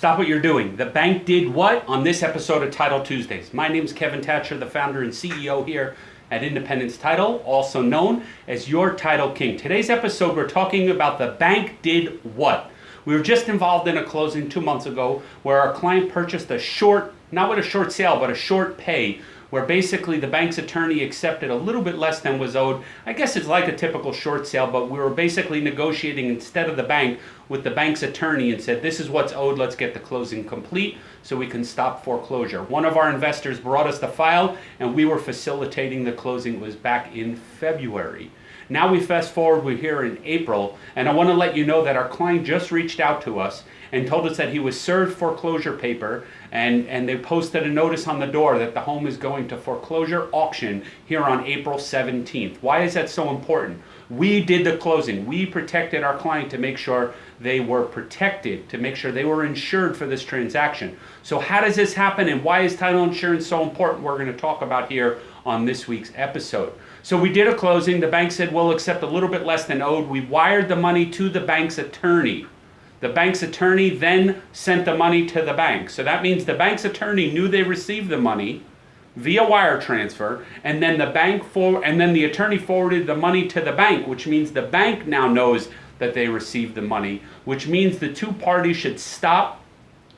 Stop what you're doing. The bank did what on this episode of Title Tuesdays? My name is Kevin Thatcher, the founder and CEO here at Independence Title, also known as your Title King. Today's episode, we're talking about the bank did what? We were just involved in a closing two months ago where our client purchased a short, not with a short sale, but a short pay where basically the bank's attorney accepted a little bit less than was owed. I guess it's like a typical short sale, but we were basically negotiating instead of the bank with the bank's attorney and said, this is what's owed, let's get the closing complete so we can stop foreclosure. One of our investors brought us the file and we were facilitating the closing. It was back in February. Now we fast forward, we're here in April, and I want to let you know that our client just reached out to us and told us that he was served foreclosure paper and, and they posted a notice on the door that the home is going to foreclosure auction here on April 17th. Why is that so important? We did the closing. We protected our client to make sure they were protected, to make sure they were insured for this transaction. So how does this happen and why is title insurance so important? We're going to talk about here on this week's episode. So we did a closing. The bank said we'll accept a little bit less than owed. We wired the money to the bank's attorney. The bank's attorney then sent the money to the bank. So that means the bank's attorney knew they received the money via wire transfer and then the bank for and then the attorney forwarded the money to the bank, which means the bank now knows that they received the money, which means the two parties should stop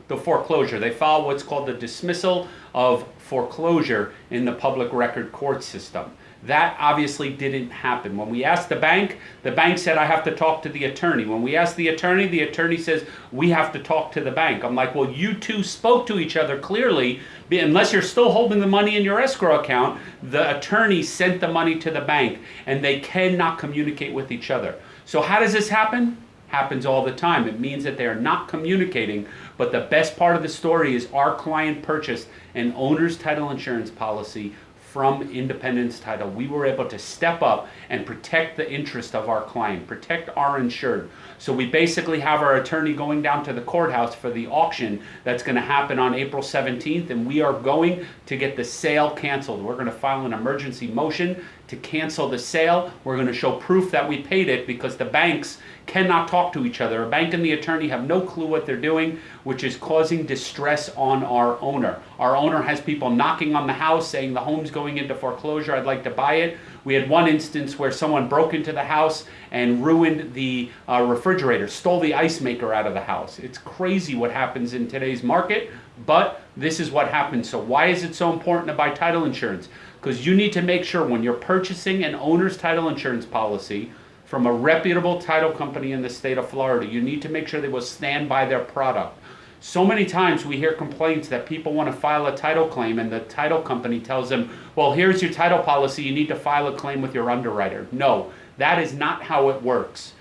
the foreclosure. They file what's called the dismissal of foreclosure in the public record court system. That obviously didn't happen. When we asked the bank, the bank said, I have to talk to the attorney. When we asked the attorney, the attorney says, we have to talk to the bank. I'm like, well, you two spoke to each other clearly. Unless you're still holding the money in your escrow account, the attorney sent the money to the bank and they cannot communicate with each other. So how does this happen? Happens all the time. It means that they are not communicating, but the best part of the story is our client purchased an owner's title insurance policy from Independence Title. We were able to step up and protect the interest of our client, protect our insured. So we basically have our attorney going down to the courthouse for the auction that's going to happen on April 17th, and we are going to get the sale canceled. We're going to file an emergency motion to cancel the sale. We're going to show proof that we paid it because the banks cannot talk to each other. A bank and the attorney have no clue what they're doing, which is causing distress on our owner. Our owner has people knocking on the house saying the home's going into foreclosure, I'd like to buy it. We had one instance where someone broke into the house and ruined the uh, refrigerator, stole the ice maker out of the house. It's crazy what happens in today's market, but this is what happens. So why is it so important to buy title insurance? Because you need to make sure when you're purchasing an owner's title insurance policy, from a reputable title company in the state of Florida. You need to make sure they will stand by their product. So many times we hear complaints that people want to file a title claim and the title company tells them, well, here's your title policy, you need to file a claim with your underwriter. No, that is not how it works.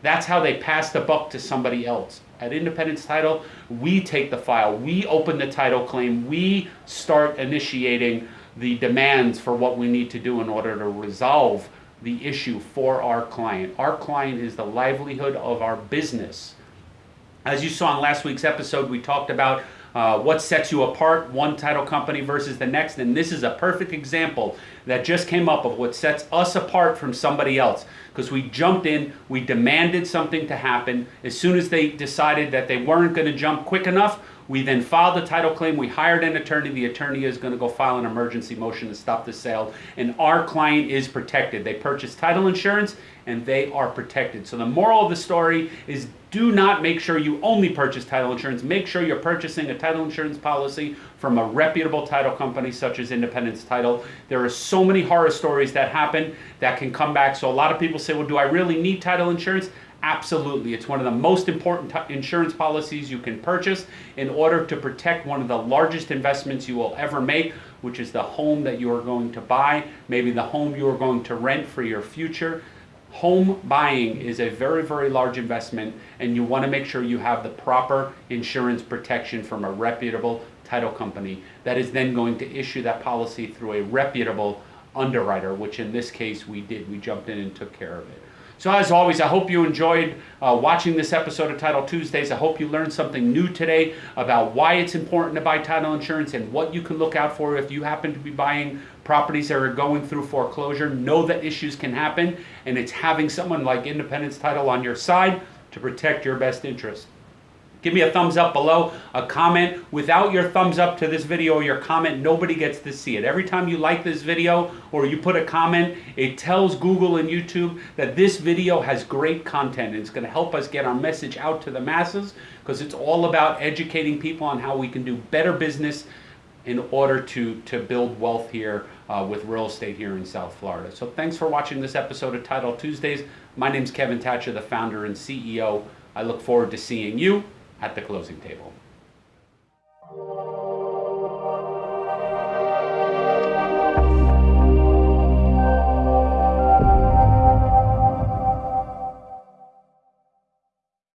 That's how they pass the buck to somebody else. At Independence Title, we take the file, we open the title claim, we start initiating the demands for what we need to do in order to resolve the issue for our client. Our client is the livelihood of our business. As you saw in last week's episode, we talked about uh, what sets you apart, one title company versus the next, and this is a perfect example that just came up of what sets us apart from somebody else. Because we jumped in, we demanded something to happen. As soon as they decided that they weren't going to jump quick enough, we then filed the title claim. We hired an attorney. The attorney is going to go file an emergency motion to stop the sale. And our client is protected. They purchased title insurance and they are protected. So the moral of the story is do not make sure you only purchase title insurance. Make sure you're purchasing a title insurance policy from a reputable title company such as Independence Title. There are so many horror stories that happen that can come back. So a lot of people say, well, do I really need title insurance? Absolutely. It's one of the most important insurance policies you can purchase in order to protect one of the largest investments you will ever make, which is the home that you are going to buy, maybe the home you are going to rent for your future. Home buying is a very, very large investment, and you want to make sure you have the proper insurance protection from a reputable title company that is then going to issue that policy through a reputable underwriter, which in this case we did. We jumped in and took care of it. So as always, I hope you enjoyed uh, watching this episode of Title Tuesdays. I hope you learned something new today about why it's important to buy title insurance and what you can look out for if you happen to be buying properties that are going through foreclosure. Know that issues can happen, and it's having someone like Independence Title on your side to protect your best interest. Give me a thumbs up below, a comment. Without your thumbs up to this video or your comment, nobody gets to see it. Every time you like this video or you put a comment, it tells Google and YouTube that this video has great content and it's going to help us get our message out to the masses because it's all about educating people on how we can do better business in order to, to build wealth here uh, with real estate here in South Florida. So thanks for watching this episode of Title Tuesdays. My name's Kevin Thatcher, the founder and CEO. I look forward to seeing you at the closing table.